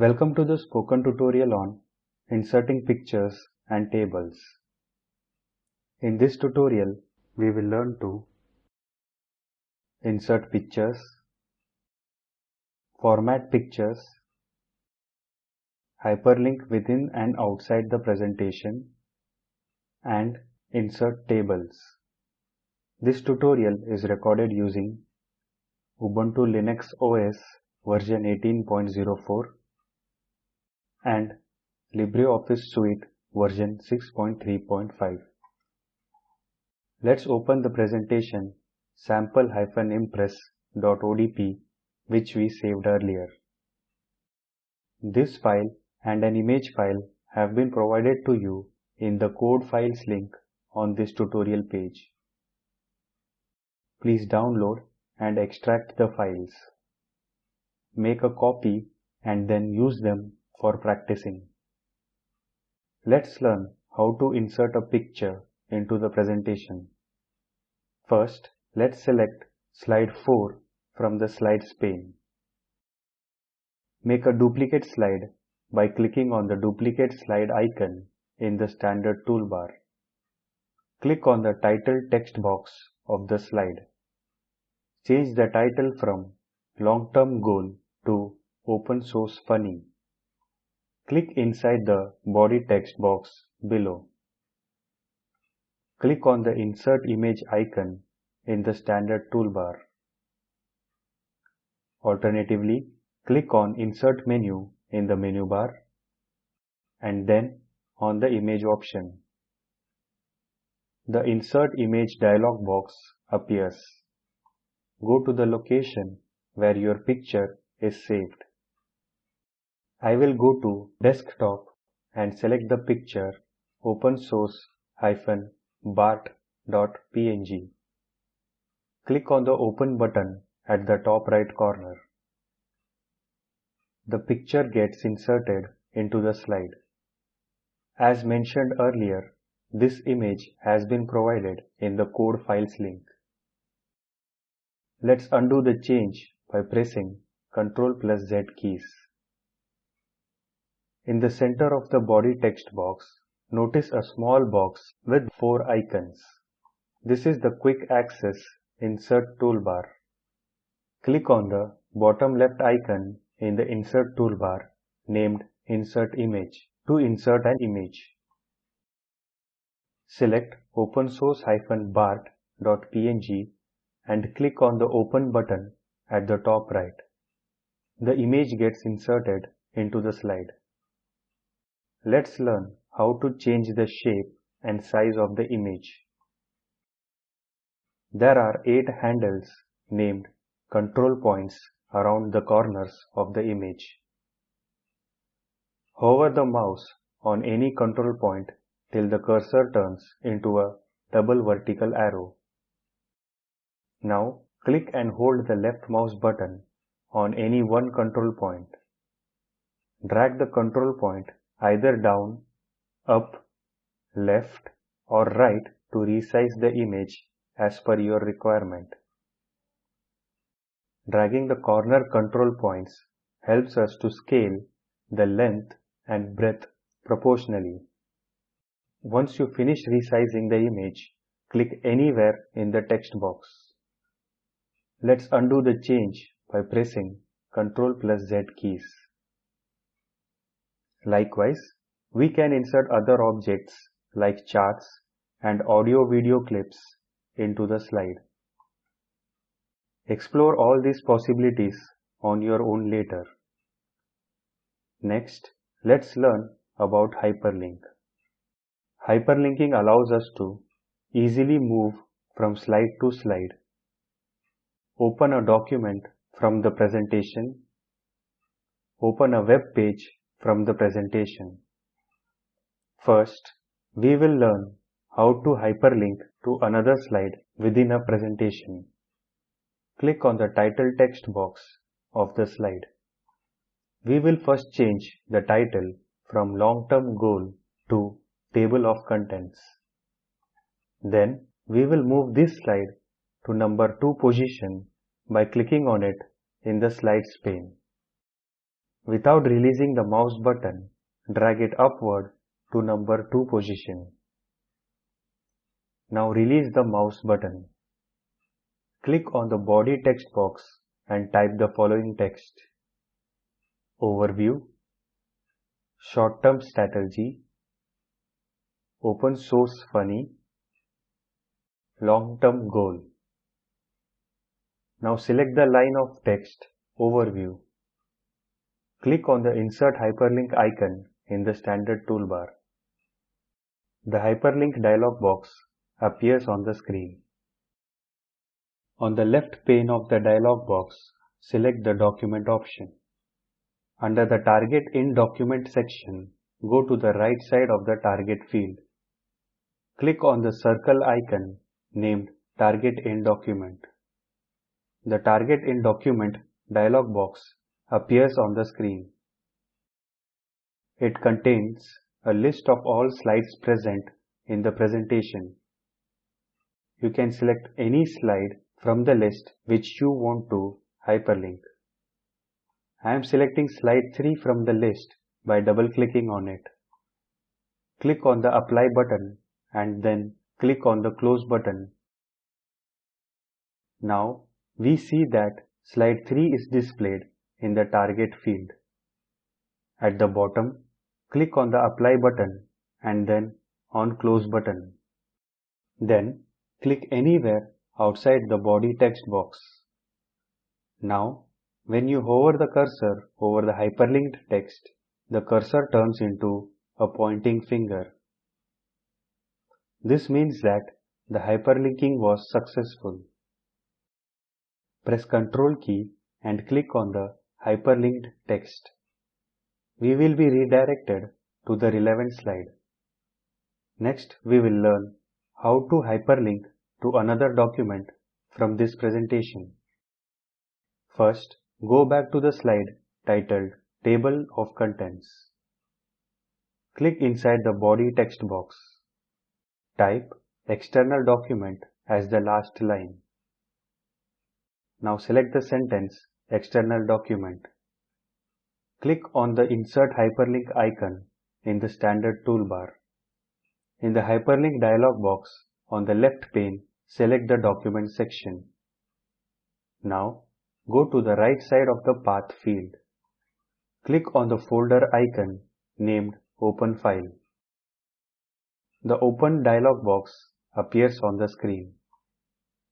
Welcome to the spoken tutorial on inserting pictures and tables. In this tutorial, we will learn to insert pictures, format pictures, hyperlink within and outside the presentation, and insert tables. This tutorial is recorded using Ubuntu Linux OS version 18.04 and LibreOffice Suite version 6.3.5. Let's open the presentation sample-impress.odp which we saved earlier. This file and an image file have been provided to you in the code files link on this tutorial page. Please download and extract the files. Make a copy and then use them for practicing. Let's learn how to insert a picture into the presentation. First, let's select slide 4 from the slides pane. Make a duplicate slide by clicking on the duplicate slide icon in the standard toolbar. Click on the title text box of the slide. Change the title from Long-Term Goal to Open Source Funny. Click inside the body text box below. Click on the Insert Image icon in the standard toolbar. Alternatively, click on Insert menu in the menu bar and then on the image option. The Insert Image dialog box appears. Go to the location where your picture is saved. I will go to desktop and select the picture open source bart.png. Click on the open button at the top right corner. The picture gets inserted into the slide. As mentioned earlier, this image has been provided in the code files link. Let's undo the change by pressing Ctrl plus Z keys. In the center of the body text box, notice a small box with four icons. This is the quick access insert toolbar. Click on the bottom left icon in the insert toolbar named insert image to insert an image. Select open source-bart.png and click on the open button at the top right. The image gets inserted into the slide. Let's learn how to change the shape and size of the image. There are 8 handles named control points around the corners of the image. Hover the mouse on any control point till the cursor turns into a double vertical arrow. Now click and hold the left mouse button on any one control point. Drag the control point either down, up, left or right to resize the image as per your requirement. Dragging the corner control points helps us to scale the length and breadth proportionally. Once you finish resizing the image, click anywhere in the text box. Let's undo the change by pressing Ctrl plus Z keys. Likewise, we can insert other objects like charts and audio-video clips into the slide. Explore all these possibilities on your own later. Next, let's learn about hyperlink. Hyperlinking allows us to easily move from slide to slide, open a document from the presentation, open a web page from the presentation. First, we will learn how to hyperlink to another slide within a presentation. Click on the title text box of the slide. We will first change the title from long-term goal to table of contents. Then we will move this slide to number 2 position by clicking on it in the slides pane. Without releasing the mouse button, drag it upward to number 2 position. Now release the mouse button. Click on the body text box and type the following text. Overview Short-term strategy Open source funny Long-term goal Now select the line of text Overview. Click on the Insert Hyperlink icon in the standard toolbar. The hyperlink dialog box appears on the screen. On the left pane of the dialog box, select the document option. Under the Target in Document section, go to the right side of the target field. Click on the circle icon named Target in Document. The Target in Document dialog box appears on the screen. It contains a list of all slides present in the presentation. You can select any slide from the list which you want to hyperlink. I am selecting slide 3 from the list by double clicking on it. Click on the apply button and then click on the close button. Now we see that slide 3 is displayed in the target field. At the bottom, click on the apply button and then on close button. Then click anywhere outside the body text box. Now when you hover the cursor over the hyperlinked text, the cursor turns into a pointing finger. This means that the hyperlinking was successful. Press Ctrl key and click on the hyperlinked text. We will be redirected to the relevant slide. Next, we will learn how to hyperlink to another document from this presentation. First, Go back to the slide titled Table of Contents. Click inside the body text box. Type External Document as the last line. Now select the sentence External Document. Click on the Insert Hyperlink icon in the standard toolbar. In the Hyperlink dialog box on the left pane, select the document section. Now go to the right side of the path field. Click on the folder icon named Open File. The Open dialog box appears on the screen.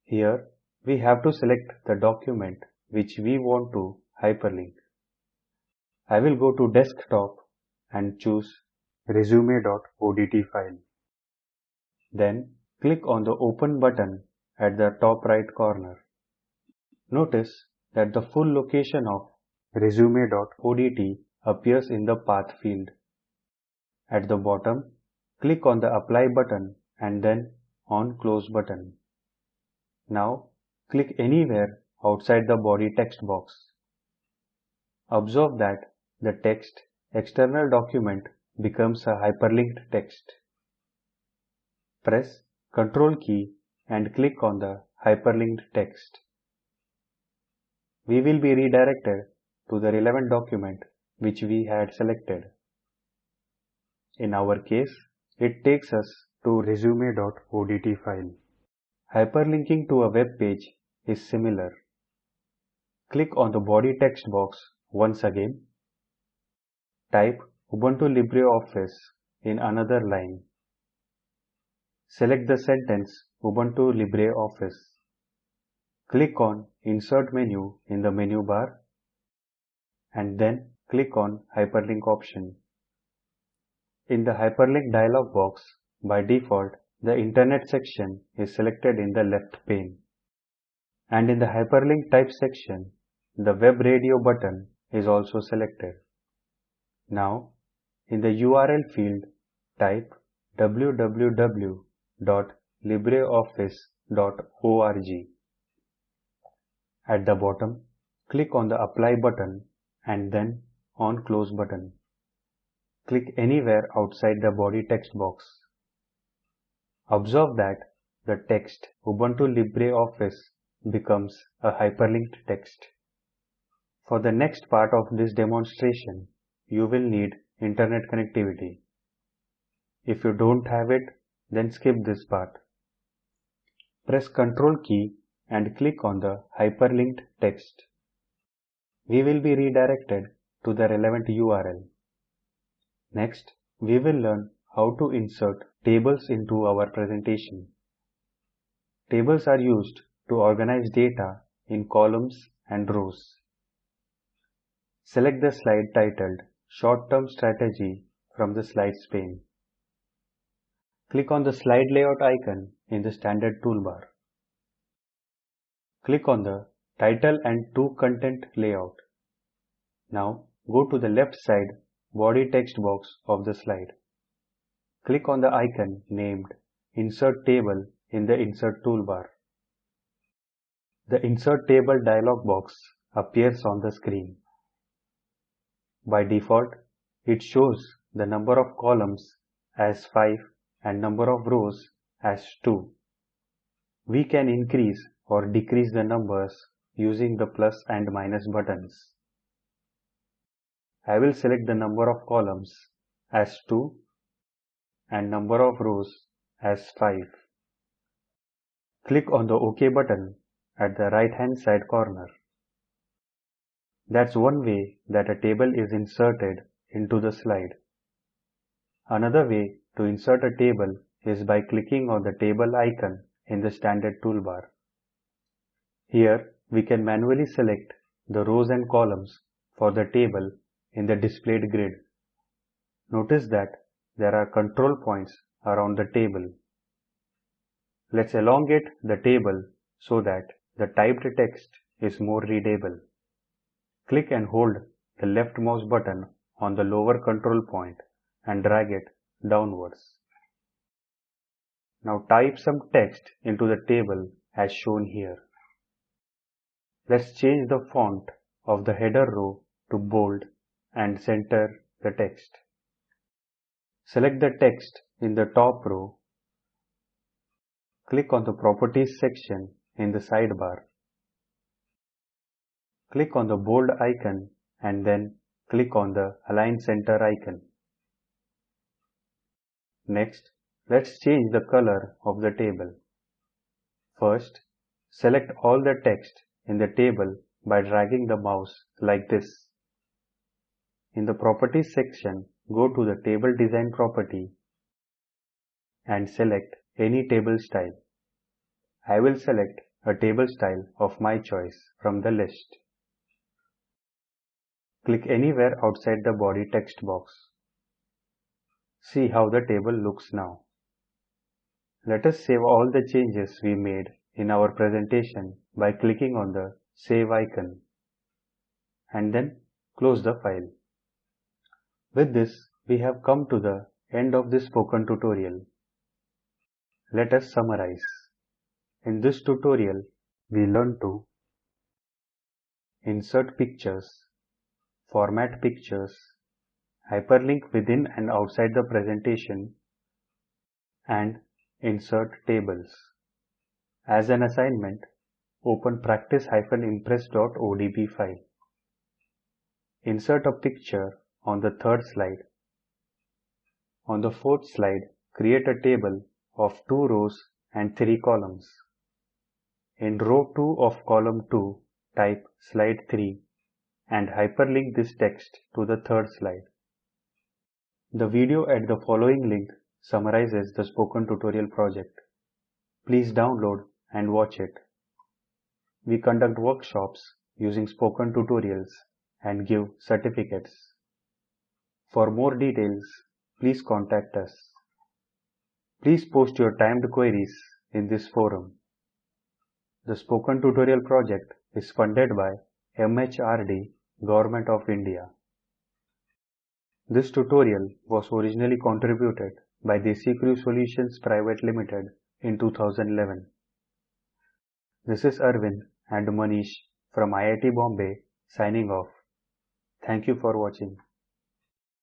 Here we have to select the document which we want to hyperlink. I will go to desktop and choose resume.odt file. Then click on the open button at the top right corner. Notice that the full location of resume.odt appears in the path field. At the bottom, click on the apply button and then on close button. Now click anywhere outside the body text box. Observe that the text external document becomes a hyperlinked text. Press Ctrl key and click on the hyperlinked text we will be redirected to the relevant document which we had selected. In our case, it takes us to resume.odt file. Hyperlinking to a web page is similar. Click on the body text box once again. Type Ubuntu LibreOffice in another line. Select the sentence Ubuntu LibreOffice. Click on Insert menu in the menu bar and then click on Hyperlink option. In the Hyperlink dialog box, by default, the Internet section is selected in the left pane. And in the Hyperlink type section, the Web Radio button is also selected. Now, in the URL field, type www.libreoffice.org. At the bottom, click on the apply button and then on close button. Click anywhere outside the body text box. Observe that the text Ubuntu LibreOffice becomes a hyperlinked text. For the next part of this demonstration, you will need internet connectivity. If you don't have it, then skip this part. Press Ctrl key and click on the hyperlinked text. We will be redirected to the relevant URL. Next, we will learn how to insert tables into our presentation. Tables are used to organize data in columns and rows. Select the slide titled Short-Term Strategy from the Slides pane. Click on the slide layout icon in the standard toolbar. Click on the title and to content layout. Now go to the left side body text box of the slide. Click on the icon named Insert Table in the Insert toolbar. The Insert Table dialog box appears on the screen. By default, it shows the number of columns as 5 and number of rows as 2. We can increase or decrease the numbers using the plus and minus buttons. I will select the number of columns as 2 and number of rows as 5. Click on the OK button at the right hand side corner. That's one way that a table is inserted into the slide. Another way to insert a table is by clicking on the table icon in the standard toolbar. Here we can manually select the rows and columns for the table in the displayed grid. Notice that there are control points around the table. Let's elongate the table so that the typed text is more readable. Click and hold the left mouse button on the lower control point and drag it downwards. Now type some text into the table as shown here. Let's change the font of the header row to bold and center the text. Select the text in the top row. Click on the Properties section in the sidebar. Click on the bold icon and then click on the Align Center icon. Next, let's change the color of the table. First, select all the text in the table by dragging the mouse like this. In the Properties section, go to the Table Design property and select any table style. I will select a table style of my choice from the list. Click anywhere outside the body text box. See how the table looks now. Let us save all the changes we made in our presentation by clicking on the Save icon and then close the file. With this, we have come to the end of this spoken tutorial. Let us summarize. In this tutorial, we learned to insert pictures, format pictures, hyperlink within and outside the presentation, and insert tables. As an assignment, open practice-impress.odp file. Insert a picture on the third slide. On the fourth slide, create a table of two rows and three columns. In row 2 of column 2, type slide 3 and hyperlink this text to the third slide. The video at the following link summarizes the spoken tutorial project. Please download and watch it. We conduct workshops using spoken tutorials and give certificates. For more details, please contact us. Please post your timed queries in this forum. The Spoken Tutorial project is funded by MHRD, Government of India. This tutorial was originally contributed by DesiCrew Solutions Private Limited in 2011. This is Arvind and Manish from IIT Bombay signing off. Thank you for watching.